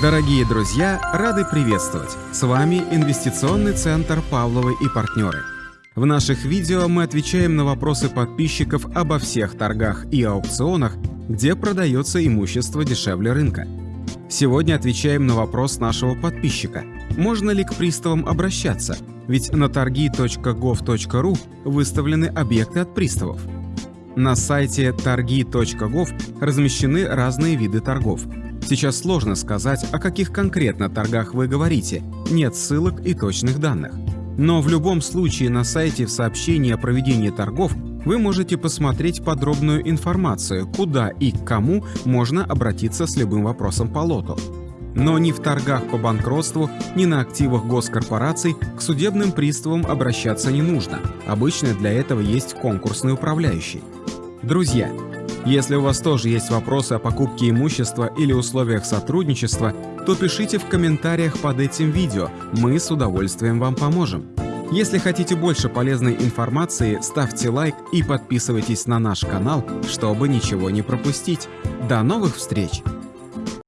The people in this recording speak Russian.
Дорогие друзья, рады приветствовать! С вами Инвестиционный центр «Павловы и партнеры». В наших видео мы отвечаем на вопросы подписчиков обо всех торгах и аукционах, где продается имущество дешевле рынка. Сегодня отвечаем на вопрос нашего подписчика. Можно ли к приставам обращаться? Ведь на торги.gov.ru выставлены объекты от приставов. На сайте торги.gov размещены разные виды торгов – Сейчас сложно сказать, о каких конкретно торгах вы говорите, нет ссылок и точных данных. Но в любом случае на сайте в сообщении о проведении торгов вы можете посмотреть подробную информацию, куда и к кому можно обратиться с любым вопросом по лоту. Но ни в торгах по банкротству, ни на активах госкорпораций к судебным приставам обращаться не нужно. Обычно для этого есть конкурсный управляющий. Друзья, если у вас тоже есть вопросы о покупке имущества или условиях сотрудничества, то пишите в комментариях под этим видео, мы с удовольствием вам поможем. Если хотите больше полезной информации, ставьте лайк и подписывайтесь на наш канал, чтобы ничего не пропустить. До новых встреч!